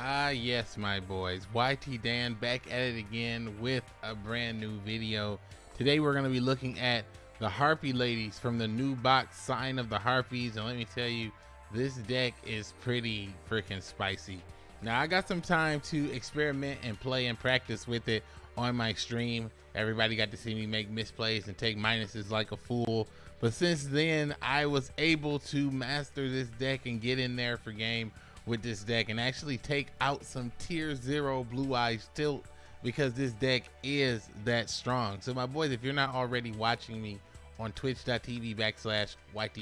Ah, yes, my boys. YT Dan back at it again with a brand new video. Today we're going to be looking at the Harpy Ladies from the new box Sign of the Harpies. And let me tell you, this deck is pretty freaking spicy. Now, I got some time to experiment and play and practice with it on my stream. Everybody got to see me make misplays and take minuses like a fool. But since then, I was able to master this deck and get in there for game with this deck and actually take out some tier zero blue eyes tilt because this deck is that strong. So my boys, if you're not already watching me on twitch.tv backslash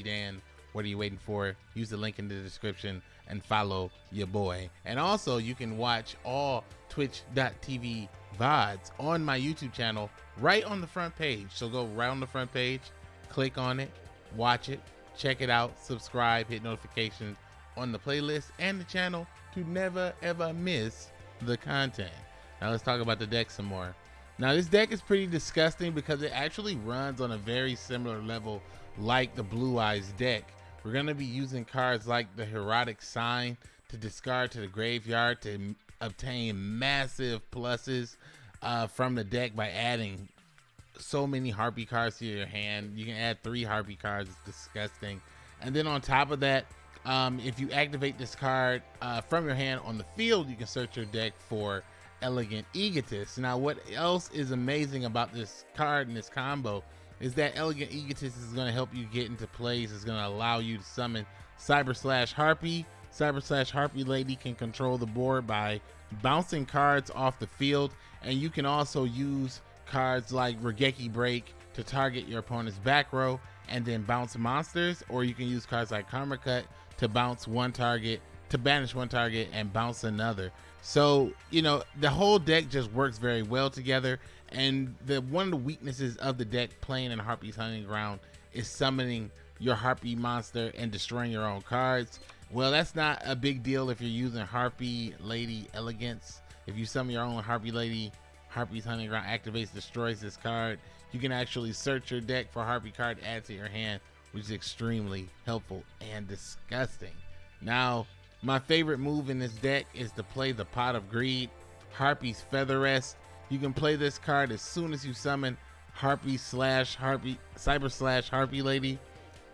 Dan, what are you waiting for? Use the link in the description and follow your boy. And also you can watch all twitch.tv VODs on my YouTube channel right on the front page. So go right on the front page, click on it, watch it, check it out, subscribe, hit notifications on the playlist and the channel to never ever miss the content. Now let's talk about the deck some more. Now this deck is pretty disgusting because it actually runs on a very similar level like the Blue Eyes deck. We're going to be using cards like the Herodic Sign to discard to the graveyard to obtain massive pluses uh, from the deck by adding so many Harpy cards to your hand. You can add three Harpy cards. It's disgusting. And then on top of that, um, if you activate this card uh, from your hand on the field, you can search your deck for Elegant Egotist. Now, what else is amazing about this card and this combo is that Elegant Egotist is going to help you get into plays. It's going to allow you to summon Cyber Slash Harpy. Cyber Slash Harpy Lady can control the board by bouncing cards off the field, and you can also use cards like Raigeki Break to target your opponent's back row and then bounce monsters, or you can use cards like Karma Cut to bounce one target, to banish one target and bounce another. So, you know, the whole deck just works very well together. And the one of the weaknesses of the deck playing in Harpy's Hunting Ground is summoning your Harpy monster and destroying your own cards. Well, that's not a big deal if you're using Harpy Lady Elegance. If you summon your own Harpy Lady, Harpy's Hunting Ground activates, destroys this card. You can actually search your deck for Harpy card, add to your hand, which is extremely helpful and disgusting. Now, my favorite move in this deck is to play the Pot of Greed, Harpy's Feather Rest. You can play this card as soon as you summon Harpy slash Harpy, Cyber slash Harpy Lady.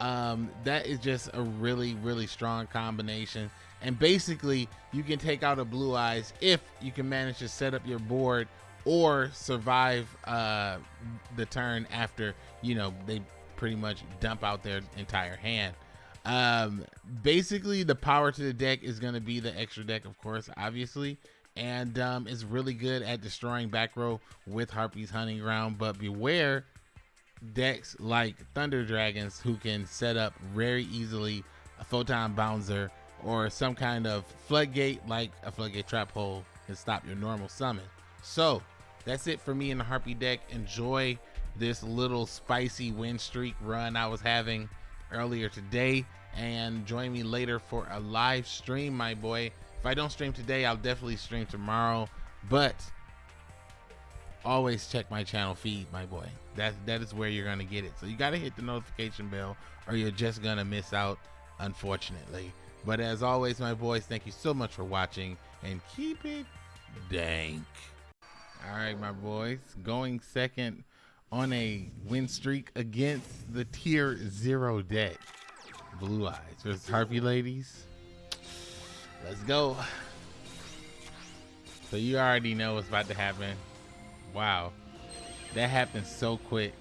Um, that is just a really, really strong combination. And basically, you can take out a Blue Eyes if you can manage to set up your board or survive uh, the turn after, you know, they pretty much dump out their entire hand. Um, basically, the power to the deck is going to be the extra deck, of course, obviously, and um, really good at destroying back row with Harpy's Hunting Ground. But beware decks like Thunder Dragons who can set up very easily a Photon Bouncer or some kind of floodgate like a floodgate trap hole and stop your normal summon. So that's it for me in the Harpy deck. Enjoy this little spicy win streak run I was having earlier today. And join me later for a live stream my boy. If I don't stream today I'll definitely stream tomorrow. But always check my channel feed my boy. That that is where you're gonna get it. So you gotta hit the notification bell or you're just gonna miss out unfortunately. But as always my boys thank you so much for watching and keep it dank. All right my boys going second on a win streak against the tier zero deck. Blue Eyes versus Harpy Ladies. Let's go. So you already know what's about to happen. Wow. That happened so quick.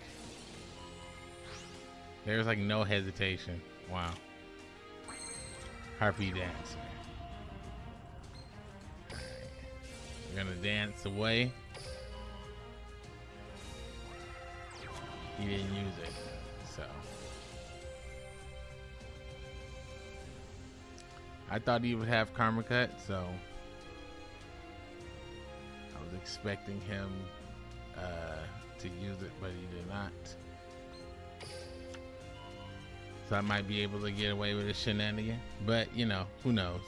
There's like no hesitation. Wow. Harpy dance. We're gonna dance away. He didn't use it. So I thought he would have karma cut, so I was expecting him uh, to use it, but he did not. So I might be able to get away with a shenanigan, but you know, who knows.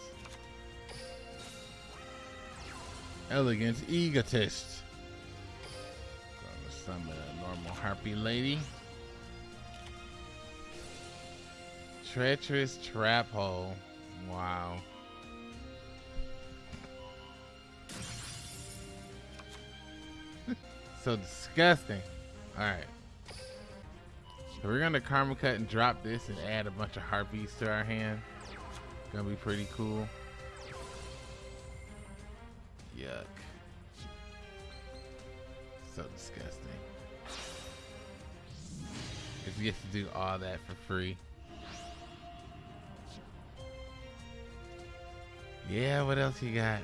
Elegant egotist from the normal harpy lady. Treacherous trap hole. Wow. so disgusting. Alright. So we're gonna karma cut and drop this and add a bunch of harpies to our hand. Gonna be pretty cool. Yuck. So disgusting. Cause you get to do all that for free. Yeah, what else you got?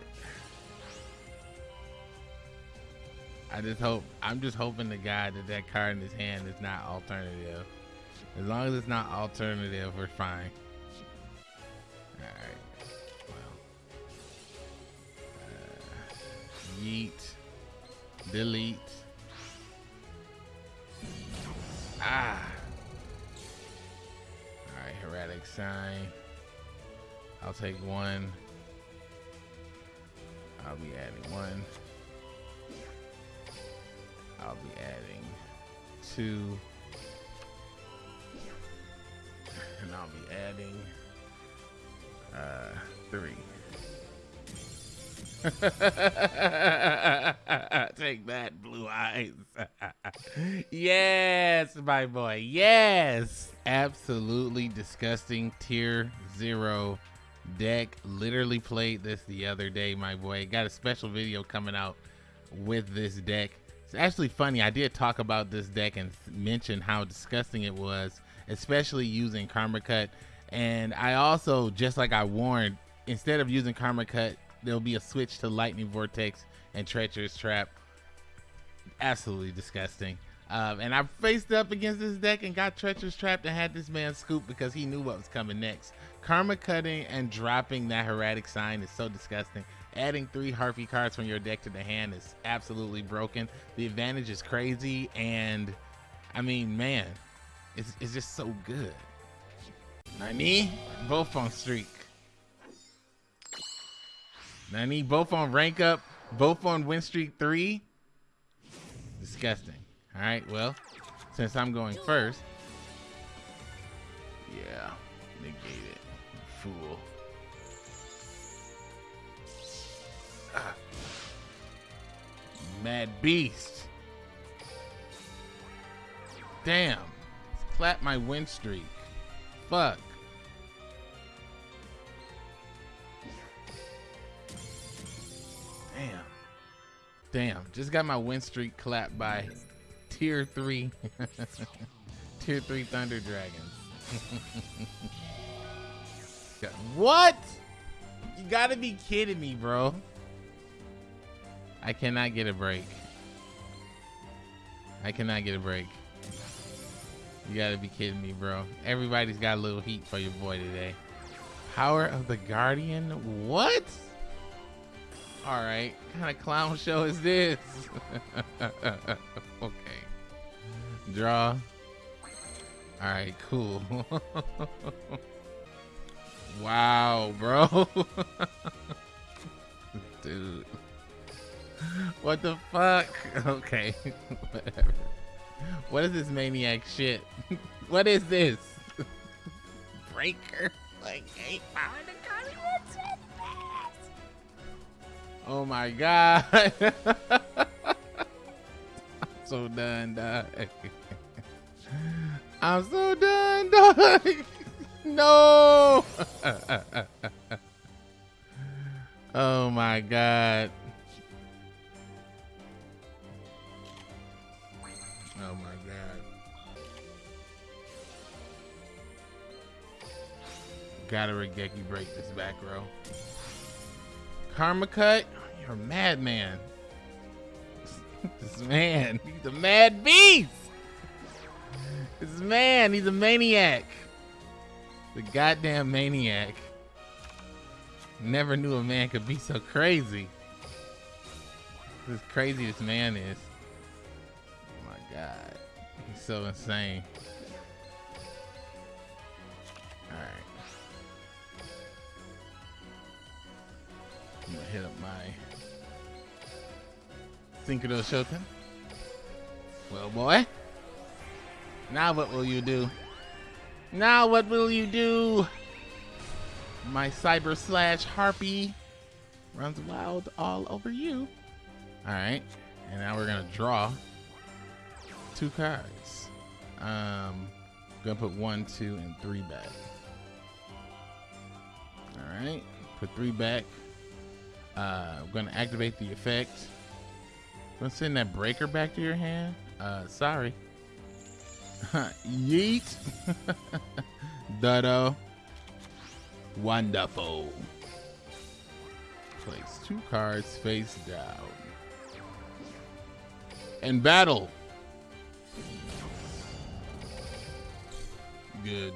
I just hope I'm just hoping the guy that that card in his hand is not alternative. As long as it's not alternative, we're fine. All right. Well. Uh, yeet. Delete. Ah. All right, Heraldic sign. I'll take one. I'll be adding one. I'll be adding two. And I'll be adding uh, three. Take that, blue eyes. yes, my boy. Yes. Absolutely disgusting tier zero deck. Literally played this the other day, my boy. Got a special video coming out with this deck. It's actually funny. I did talk about this deck and mention how disgusting it was, especially using Karma Cut. And I also, just like I warned, instead of using Karma Cut, there'll be a switch to Lightning Vortex and Treacherous Trap. Absolutely disgusting. Um, and I faced up against this deck and got Treacherous Trap and had this man scoop because he knew what was coming next. Karma cutting and dropping that Heraldic sign is so disgusting. Adding three Harpy cards from your deck to the hand is absolutely broken. The advantage is crazy, and I mean, man, it's, it's just so good. Nani, both on streak. Nani, both on rank up, both on win streak three. Disgusting. All right, well, since I'm going first, yeah, negate it, fool. Ah. Mad Beast. Damn. Clap my win streak. Fuck. Damn. Just got my win streak clapped by tier three. tier three Thunder Dragons. what? You gotta be kidding me, bro. I cannot get a break. I cannot get a break. You gotta be kidding me, bro. Everybody's got a little heat for your boy today. Power of the Guardian? What? All right, what kind of clown show is this? okay. Draw. All right, cool. wow, bro. Dude. What the fuck? Okay, whatever. What is this maniac shit? what is this? Breaker? Like, eight what's Oh my god. I'm so done, dog. I'm so done, dog. no. oh my god. Oh my god. Gotta Raigeki break this back row. Karma cut? You're a madman. this man, he's a mad beast. This man, he's a maniac. The goddamn maniac. Never knew a man could be so crazy. This this man is. Oh my god. He's so insane. Hit up my Synchro Shoten. Well, boy. Now what will you do? Now what will you do? My Cyber Slash Harpy runs wild all over you. Alright. And now we're gonna draw two cards. Um, gonna put one, two, and three back. All right, put three back. Uh, I'm gonna activate the effect. Gonna send that breaker back to your hand. Uh, sorry. Yeet. Dutto. Wonderful. Place two cards face down. And battle. Good.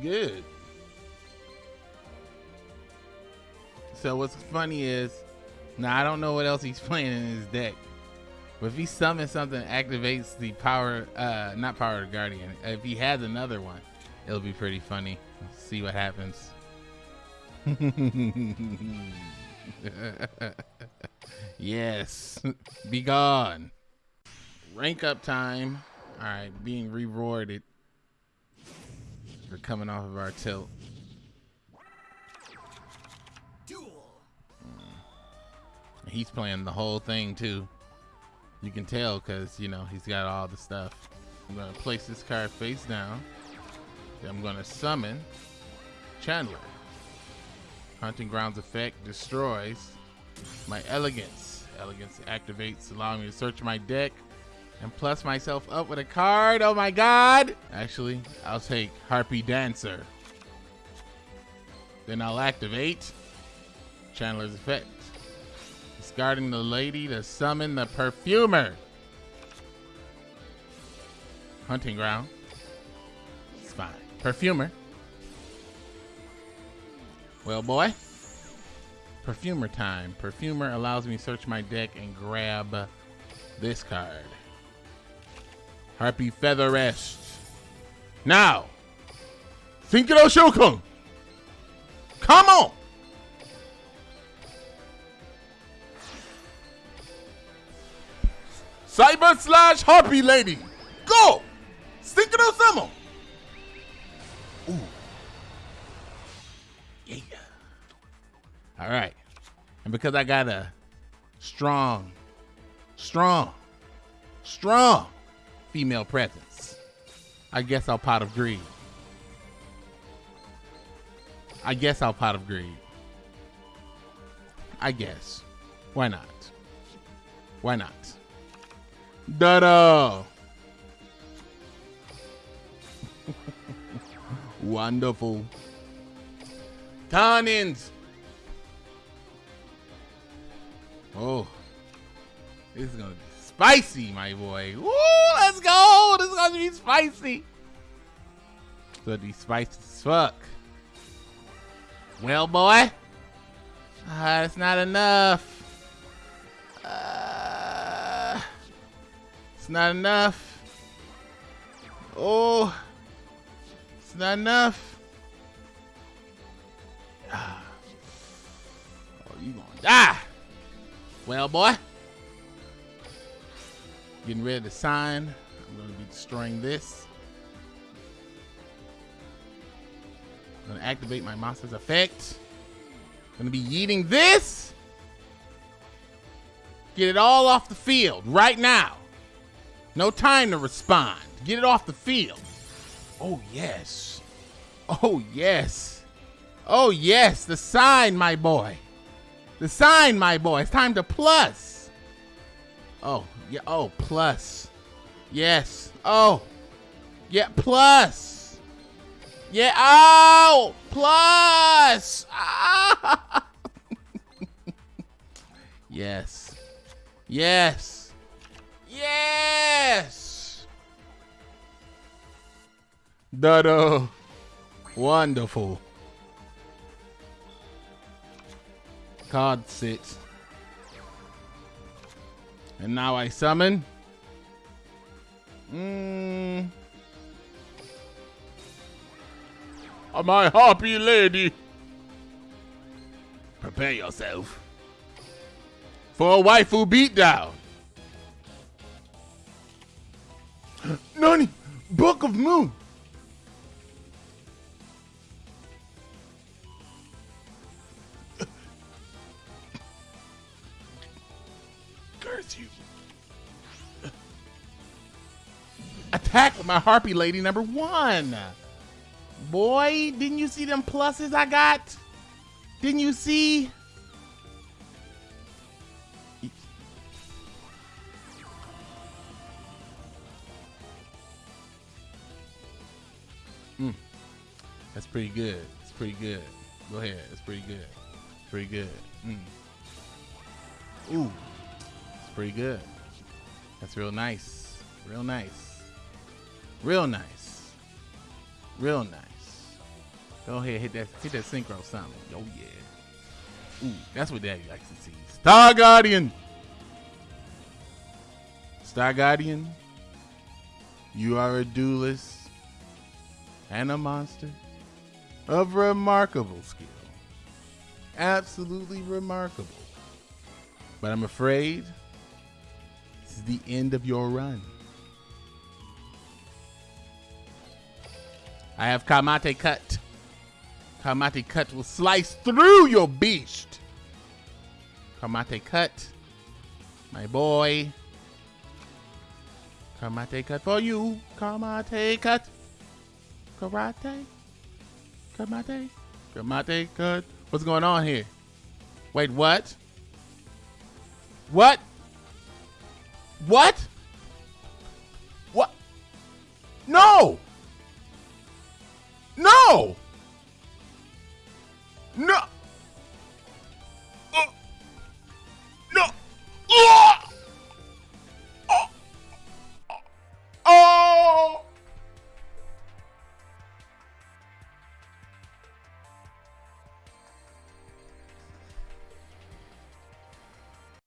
Good. So what's funny is, now I don't know what else he's playing in his deck. But if he summons something activates the power, uh, not power of guardian. If he has another one, it'll be pretty funny. Let's see what happens. yes, be gone. Rank up time. All right, being rewarded for coming off of our tilt. He's playing the whole thing too. You can tell because, you know, he's got all the stuff. I'm going to place this card face down. Then I'm going to summon Channeler. Hunting Grounds effect destroys my Elegance. Elegance activates, allowing me to search my deck and plus myself up with a card. Oh my god! Actually, I'll take Harpy Dancer. Then I'll activate Channeler's effect. Discarding the lady to summon the perfumer. Hunting ground. It's fine. Perfumer. Well, boy. Perfumer time. Perfumer allows me to search my deck and grab this card. Harpy Feather Rest. Now, Synchro Shokun. Come on. Cyber slash Harpy Lady. Go! Synchro Summon. Ooh. Yeah. All right. And because I got a strong, strong, strong female presence, I guess I'll pot of greed. I guess I'll pot of greed. I guess. Why not? Why not? Da-da! Wonderful. Tannins! Oh. This is gonna be spicy, my boy. Woo! Let's go! This is gonna be spicy. It's gonna be spicy as fuck. Well, boy. Uh, that's not enough. It's not enough. Oh. It's not enough. Ah. Oh, you gonna die. Well, boy. Getting ready to sign. I'm gonna be destroying this. I'm gonna activate my monster's effect. I'm gonna be eating this. Get it all off the field right now. No time to respond. Get it off the field. Oh, yes. Oh, yes. Oh, yes. The sign, my boy. The sign, my boy. It's time to plus. Oh, yeah. Oh, plus. Yes. Oh. Yeah, plus. Yeah. Oh, plus. Ah. yes. Yes. Yes. Dodo. Wonderful. Card six. And now I summon. Mmm. My happy lady. Prepare yourself for a waifu beatdown. Nani? Book of Moon. Curse you. Attack with my harpy lady number one. Boy, didn't you see them pluses I got? Didn't you see? Pretty good. It's pretty good. Go ahead. It's pretty good. It's pretty good. Mm. Ooh. It's pretty good. That's real nice. Real nice. Real nice. Real nice. Go ahead, hit that hit that synchro something. Oh yeah. Ooh, that's what daddy likes to see. Star Guardian. Star Guardian. You are a duelist and a monster of remarkable skill. Absolutely remarkable. But I'm afraid this is the end of your run. I have Kamate Cut. Kamate Cut will slice through your beast. Kamate Cut. My boy. Kamate Cut for you. Kamate Cut. Karate? Cut mate. day. Cut my What's going on here? Wait, what? What? What? What? No! No! No! Uh, no! Uh!